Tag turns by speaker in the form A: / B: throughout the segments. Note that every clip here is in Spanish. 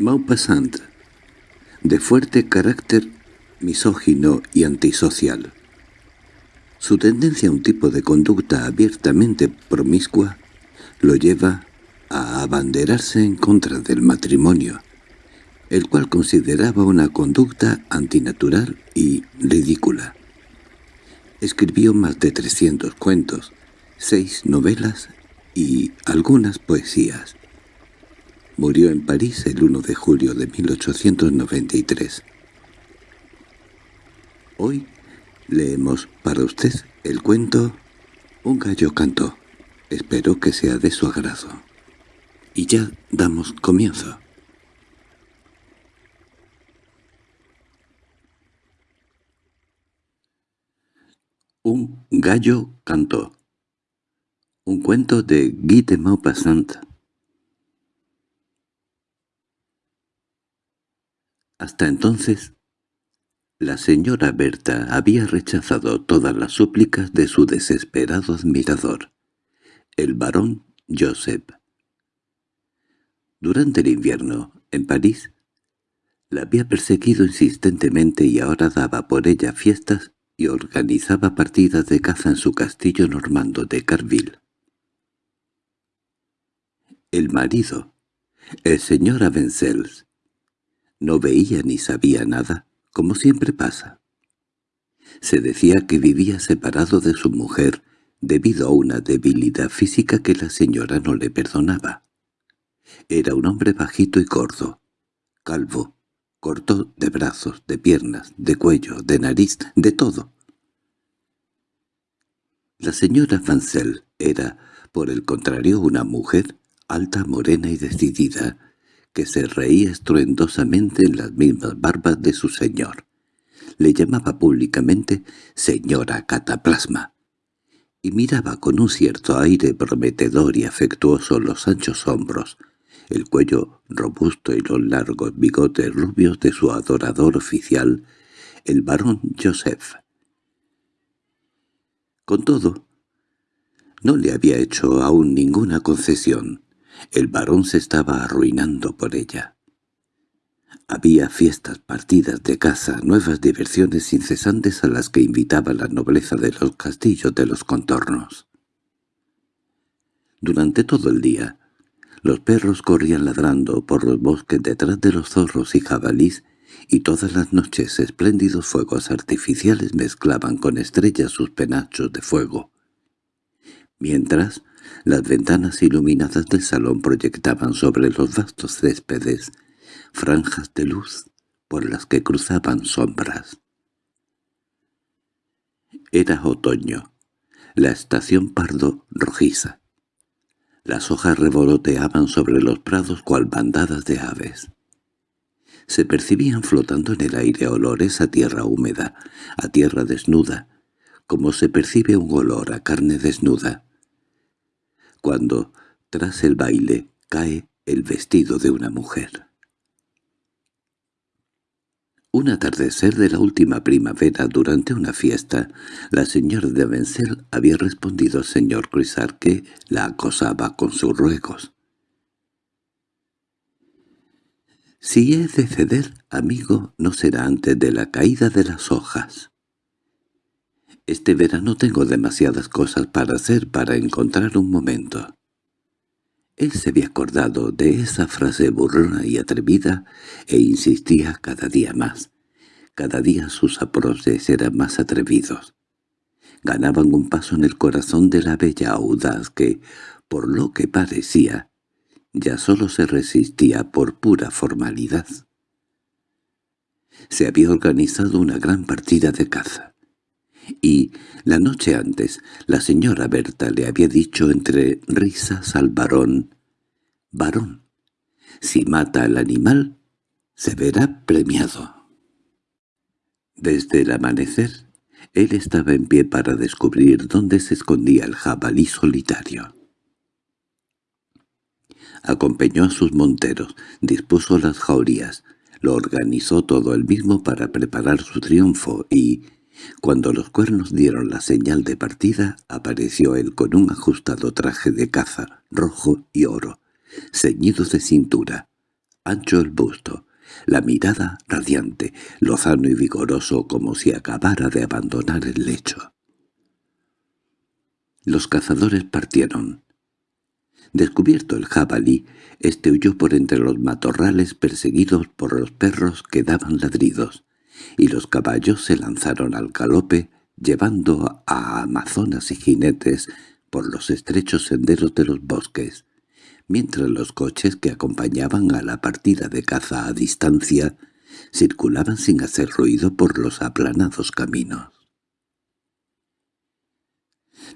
A: Maupassant, de fuerte carácter misógino y antisocial. Su tendencia a un tipo de conducta abiertamente promiscua lo lleva a abanderarse en contra del matrimonio, el cual consideraba una conducta antinatural y ridícula. Escribió más de 300 cuentos, seis novelas y algunas poesías. Murió en París el 1 de julio de 1893. Hoy leemos para usted el cuento Un gallo cantó. Espero que sea de su agrado. Y ya damos comienzo. Un gallo cantó. Un cuento de Guy de Maupassant. Hasta entonces, la señora Berta había rechazado todas las súplicas de su desesperado admirador, el barón Joseph. Durante el invierno, en París, la había perseguido insistentemente y ahora daba por ella fiestas y organizaba partidas de caza en su castillo normando de Carville. El marido, el señor Avencells, no veía ni sabía nada, como siempre pasa. Se decía que vivía separado de su mujer debido a una debilidad física que la señora no le perdonaba. Era un hombre bajito y gordo, calvo, corto de brazos, de piernas, de cuello, de nariz, de todo. La señora Fancel era, por el contrario, una mujer alta, morena y decidida, que se reía estruendosamente en las mismas barbas de su señor. Le llamaba públicamente señora Cataplasma, y miraba con un cierto aire prometedor y afectuoso los anchos hombros, el cuello robusto y los largos bigotes rubios de su adorador oficial, el barón Joseph. Con todo, no le había hecho aún ninguna concesión. El barón se estaba arruinando por ella. Había fiestas, partidas de caza, nuevas diversiones incesantes a las que invitaba la nobleza de los castillos de los contornos. Durante todo el día, los perros corrían ladrando por los bosques detrás de los zorros y jabalís, y todas las noches espléndidos fuegos artificiales mezclaban con estrellas sus penachos de fuego. Mientras, las ventanas iluminadas del salón proyectaban sobre los vastos céspedes franjas de luz por las que cruzaban sombras. Era otoño, la estación pardo rojiza. Las hojas revoloteaban sobre los prados cual bandadas de aves. Se percibían flotando en el aire olores a tierra húmeda, a tierra desnuda, como se percibe un olor a carne desnuda, cuando, tras el baile, cae el vestido de una mujer. Un atardecer de la última primavera durante una fiesta, la señora de Vencer había respondido al señor Crisar que la acosaba con sus ruegos. «Si he de ceder, amigo, no será antes de la caída de las hojas». Este verano tengo demasiadas cosas para hacer para encontrar un momento. Él se había acordado de esa frase burrona y atrevida e insistía cada día más. Cada día sus aproces eran más atrevidos. Ganaban un paso en el corazón de la bella audaz que, por lo que parecía, ya solo se resistía por pura formalidad. Se había organizado una gran partida de caza y la noche antes la señora Berta le había dicho entre risas al varón, «Varón, si mata al animal, se verá premiado». Desde el amanecer, él estaba en pie para descubrir dónde se escondía el jabalí solitario. Acompañó a sus monteros, dispuso las jaurías, lo organizó todo él mismo para preparar su triunfo y, cuando los cuernos dieron la señal de partida, apareció él con un ajustado traje de caza, rojo y oro, ceñido de cintura, ancho el busto, la mirada radiante, lozano y vigoroso como si acabara de abandonar el lecho. Los cazadores partieron. Descubierto el jabalí, este huyó por entre los matorrales perseguidos por los perros que daban ladridos, y los caballos se lanzaron al galope, llevando a amazonas y jinetes por los estrechos senderos de los bosques, mientras los coches que acompañaban a la partida de caza a distancia circulaban sin hacer ruido por los aplanados caminos.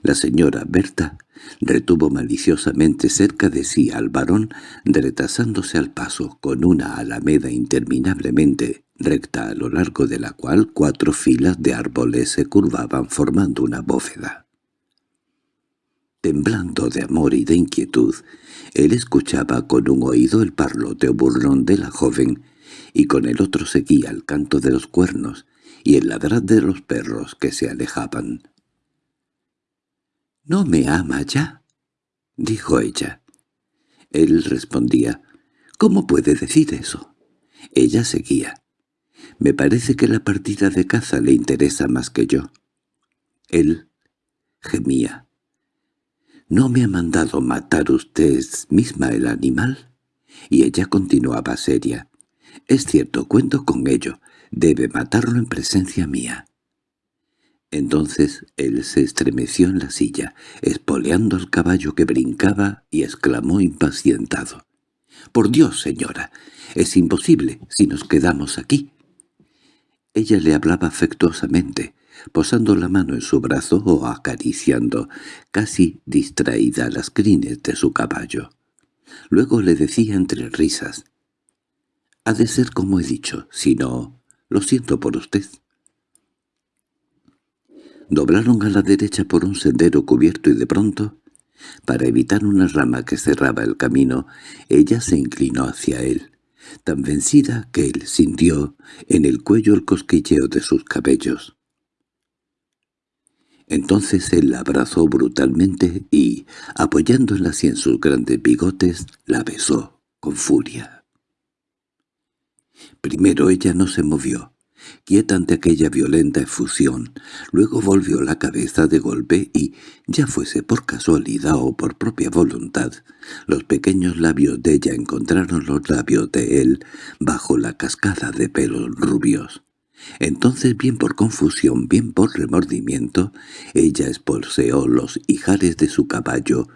A: La señora Berta retuvo maliciosamente cerca de sí al varón, retrasándose al paso, con una alameda interminablemente recta a lo largo de la cual cuatro filas de árboles se curvaban formando una bóveda. Temblando de amor y de inquietud, él escuchaba con un oído el parloteo burlón de la joven y con el otro seguía el canto de los cuernos y el ladrar de los perros que se alejaban. —¿No me ama ya? —dijo ella. Él respondía, —¿Cómo puede decir eso? Ella seguía. —Me parece que la partida de caza le interesa más que yo. Él gemía. —¿No me ha mandado matar usted misma el animal? Y ella continuaba seria. —Es cierto, cuento con ello. Debe matarlo en presencia mía. Entonces él se estremeció en la silla, espoleando al caballo que brincaba, y exclamó impacientado. —¡Por Dios, señora! Es imposible si nos quedamos aquí. Ella le hablaba afectuosamente, posando la mano en su brazo o acariciando, casi distraída, las crines de su caballo. Luego le decía entre risas, «Ha de ser como he dicho, si no, lo siento por usted». Doblaron a la derecha por un sendero cubierto y de pronto, para evitar una rama que cerraba el camino, ella se inclinó hacia él, tan vencida que él sintió en el cuello el cosquilleo de sus cabellos. Entonces él la abrazó brutalmente y, apoyándola así en sus grandes bigotes, la besó con furia. Primero ella no se movió, quieta ante aquella violenta efusión, luego volvió la cabeza de golpe y, ya fuese por casualidad o por propia voluntad, los pequeños labios de ella encontraron los labios de él bajo la cascada de pelos rubios. Entonces, bien por confusión, bien por remordimiento, ella espolseó los ijares de su caballo,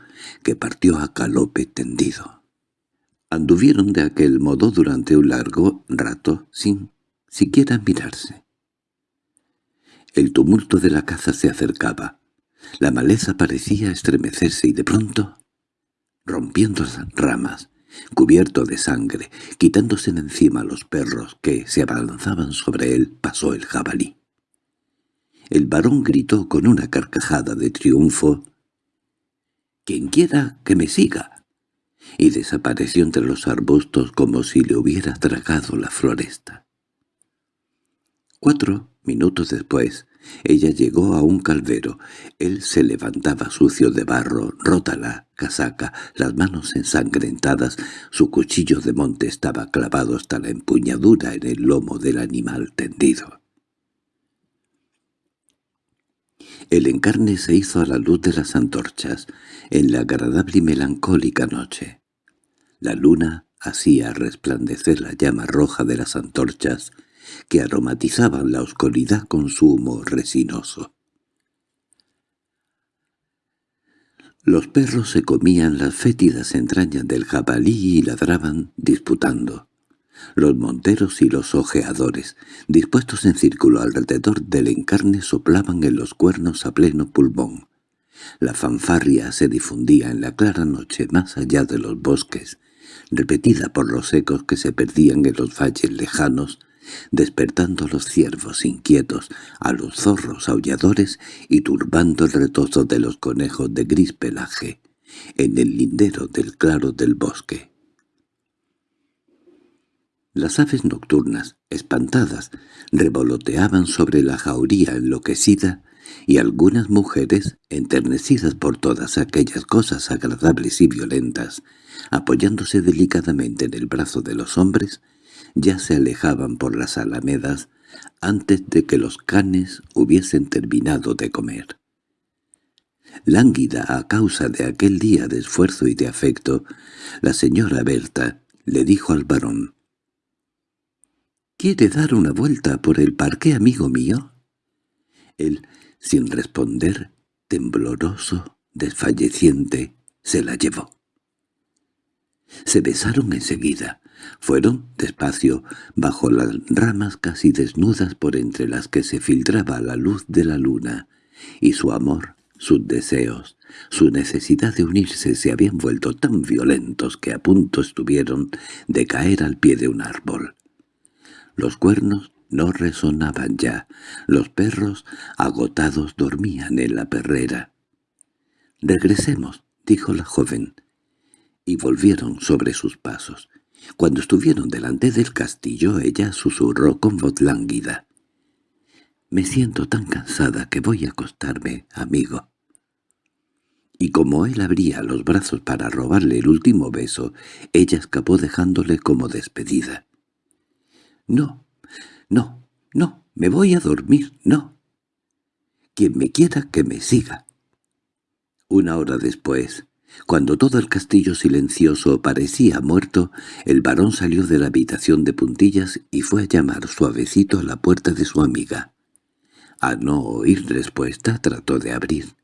A: que partió a galope tendido. Anduvieron de aquel modo durante un largo rato, sin siquiera mirarse. El tumulto de la caza se acercaba. La maleza parecía estremecerse y de pronto, rompiendo las ramas, cubierto de sangre, quitándose de encima los perros que se abalanzaban sobre él, pasó el jabalí. El varón gritó con una carcajada de triunfo, «¡Quien quiera que me siga!» y desapareció entre los arbustos como si le hubiera tragado la floresta. Cuatro minutos después, ella llegó a un calvero. Él se levantaba sucio de barro, rota la casaca, las manos ensangrentadas, su cuchillo de monte estaba clavado hasta la empuñadura en el lomo del animal tendido. El encarne se hizo a la luz de las antorchas, en la agradable y melancólica noche. La luna hacía resplandecer la llama roja de las antorchas, que aromatizaban la oscuridad con su humo resinoso. Los perros se comían las fétidas entrañas del jabalí y ladraban disputando. Los monteros y los ojeadores, dispuestos en círculo alrededor del encarne, soplaban en los cuernos a pleno pulmón. La fanfarria se difundía en la clara noche más allá de los bosques, repetida por los ecos que se perdían en los valles lejanos, despertando a los ciervos inquietos, a los zorros aulladores y turbando el retozo de los conejos de gris pelaje, en el lindero del claro del bosque. Las aves nocturnas, espantadas, revoloteaban sobre la jauría enloquecida y algunas mujeres, enternecidas por todas aquellas cosas agradables y violentas, apoyándose delicadamente en el brazo de los hombres, ya se alejaban por las alamedas antes de que los canes hubiesen terminado de comer. Lánguida a causa de aquel día de esfuerzo y de afecto, la señora Berta le dijo al varón, —¿Quiere dar una vuelta por el parque, amigo mío? Él, sin responder, tembloroso, desfalleciente, se la llevó. Se besaron enseguida. Fueron, despacio, bajo las ramas casi desnudas por entre las que se filtraba la luz de la luna, y su amor, sus deseos, su necesidad de unirse se habían vuelto tan violentos que a punto estuvieron de caer al pie de un árbol. Los cuernos no resonaban ya, los perros agotados dormían en la perrera. «Regresemos», dijo la joven, y volvieron sobre sus pasos. Cuando estuvieron delante del castillo ella susurró con voz lánguida. «Me siento tan cansada que voy a acostarme, amigo». Y como él abría los brazos para robarle el último beso, ella escapó dejándole como despedida. «No, no, no, me voy a dormir, no. Quien me quiera que me siga». Una hora después, cuando todo el castillo silencioso parecía muerto, el varón salió de la habitación de puntillas y fue a llamar suavecito a la puerta de su amiga. A no oír respuesta trató de abrir.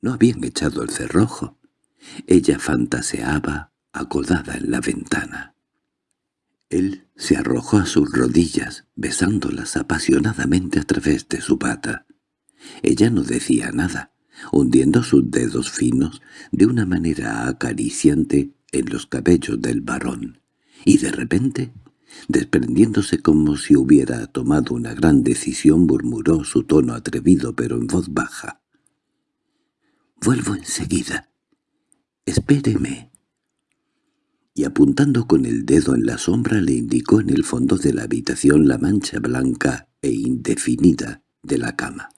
A: No habían echado el cerrojo. Ella fantaseaba, acodada en la ventana. Él se arrojó a sus rodillas, besándolas apasionadamente a través de su pata. Ella no decía nada, hundiendo sus dedos finos de una manera acariciante en los cabellos del varón, y de repente, desprendiéndose como si hubiera tomado una gran decisión, murmuró su tono atrevido pero en voz baja. «Vuelvo enseguida. Espéreme» y apuntando con el dedo en la sombra le indicó en el fondo de la habitación la mancha blanca e indefinida de la cama.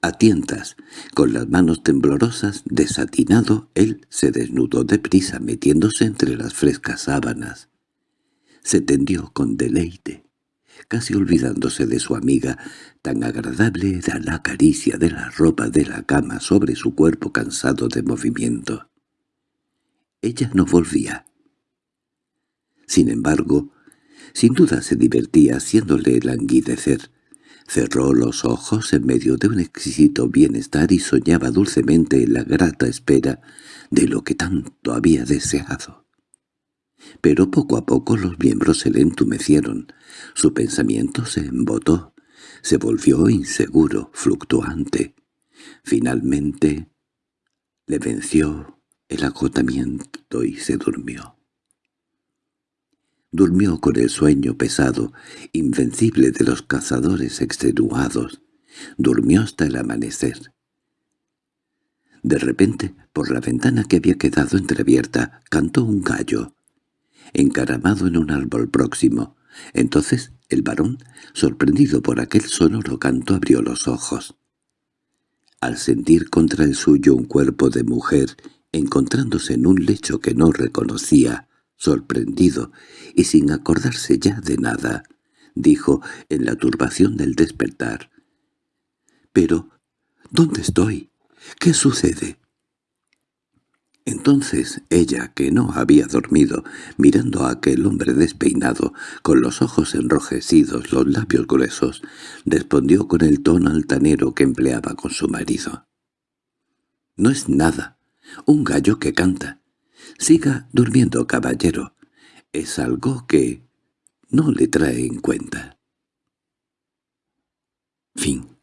A: A tientas, con las manos temblorosas, desatinado, él se desnudó deprisa metiéndose entre las frescas sábanas. Se tendió con deleite, casi olvidándose de su amiga, tan agradable era la caricia de la ropa de la cama sobre su cuerpo cansado de movimiento. Ella no volvía. Sin embargo, sin duda se divertía haciéndole languidecer, Cerró los ojos en medio de un exquisito bienestar y soñaba dulcemente en la grata espera de lo que tanto había deseado. Pero poco a poco los miembros se le entumecieron, su pensamiento se embotó, se volvió inseguro, fluctuante. Finalmente le venció el agotamiento y se durmió. Durmió con el sueño pesado, invencible de los cazadores extenuados. Durmió hasta el amanecer. De repente, por la ventana que había quedado entreabierta, cantó un gallo, encaramado en un árbol próximo. Entonces el varón, sorprendido por aquel sonoro canto, abrió los ojos. Al sentir contra el suyo un cuerpo de mujer, encontrándose en un lecho que no reconocía, sorprendido y sin acordarse ya de nada, dijo en la turbación del despertar. «Pero, ¿dónde estoy? ¿Qué sucede?» Entonces ella, que no había dormido, mirando a aquel hombre despeinado, con los ojos enrojecidos, los labios gruesos, respondió con el tono altanero que empleaba con su marido. «No es nada, un gallo que canta. Siga durmiendo, caballero. Es algo que no le trae en cuenta. Fin